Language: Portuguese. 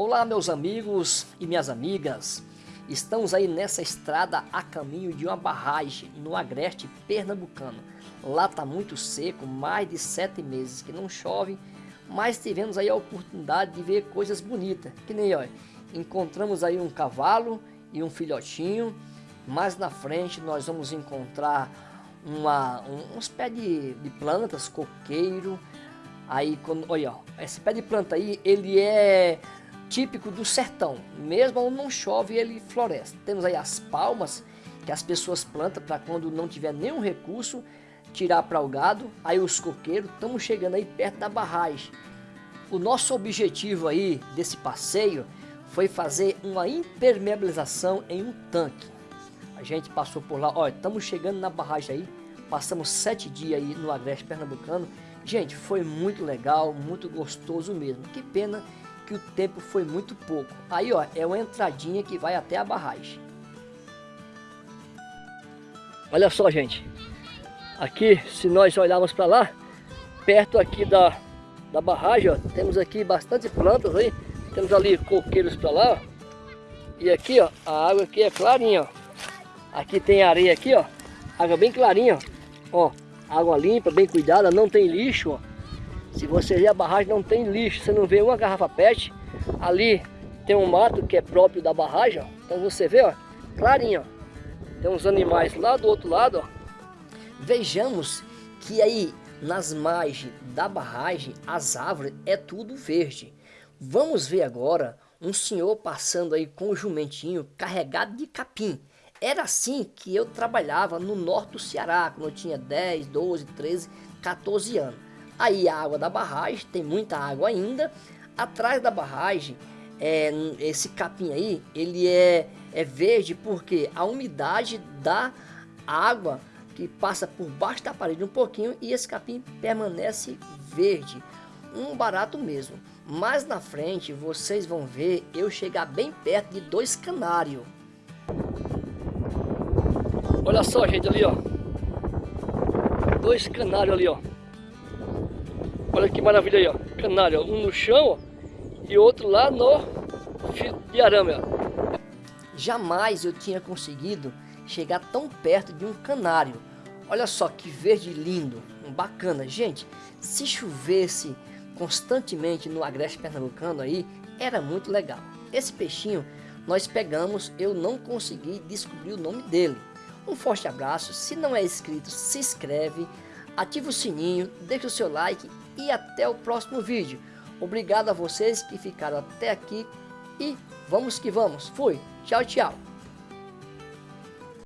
Olá meus amigos e minhas amigas, estamos aí nessa estrada a caminho de uma barragem no agreste pernambucano. Lá está muito seco, mais de sete meses que não chove, mas tivemos aí a oportunidade de ver coisas bonitas, que nem olha, encontramos aí um cavalo e um filhotinho, mais na frente nós vamos encontrar uma, um, uns pés de, de plantas, coqueiro, aí quando, olha, esse pé de planta aí, ele é típico do sertão. Mesmo onde não chove, ele floresce. Temos aí as palmas, que as pessoas plantam para quando não tiver nenhum recurso, tirar para o gado. Aí os coqueiros, estamos chegando aí perto da barragem. O nosso objetivo aí desse passeio foi fazer uma impermeabilização em um tanque. A gente passou por lá, olha, estamos chegando na barragem aí, passamos sete dias aí no Agreste Pernambucano. Gente, foi muito legal, muito gostoso mesmo. Que pena que o tempo foi muito pouco. Aí, ó, é uma entradinha que vai até a barragem. Olha só, gente. Aqui, se nós olharmos para lá, perto aqui da, da barragem, ó, temos aqui bastante plantas aí. Temos ali coqueiros para lá, ó. E aqui, ó, a água aqui é clarinha, ó. Aqui tem areia aqui, ó. Água bem clarinha, ó. Água limpa, bem cuidada, não tem lixo, ó. Se você ver a barragem não tem lixo, você não vê uma garrafa pet. Ali tem um mato que é próprio da barragem, ó. Então você vê, ó, clarinho, ó. Tem uns animais lá do outro lado, ó. Vejamos que aí nas margens da barragem, as árvores é tudo verde. Vamos ver agora um senhor passando aí com o jumentinho carregado de capim. Era assim que eu trabalhava no norte do Ceará, quando eu tinha 10, 12, 13, 14 anos. Aí a água da barragem, tem muita água ainda. Atrás da barragem, é, esse capim aí, ele é, é verde porque a umidade da água que passa por baixo da parede um pouquinho e esse capim permanece verde. Um barato mesmo. Mais na frente vocês vão ver eu chegar bem perto de dois canários. Olha só gente ali ó. Dois canários ali ó. Olha que maravilha aí, ó. Canário, um no chão ó, e outro lá no fio de arame, ó. Jamais eu tinha conseguido chegar tão perto de um canário. Olha só que verde lindo, bacana. Gente, se chovesse constantemente no agreste pernambucano aí, era muito legal. Esse peixinho nós pegamos, eu não consegui descobrir o nome dele. Um forte abraço, se não é inscrito, se inscreve, ativa o sininho, deixa o seu like e até o próximo vídeo. Obrigado a vocês que ficaram até aqui e vamos que vamos. Fui. Tchau, tchau.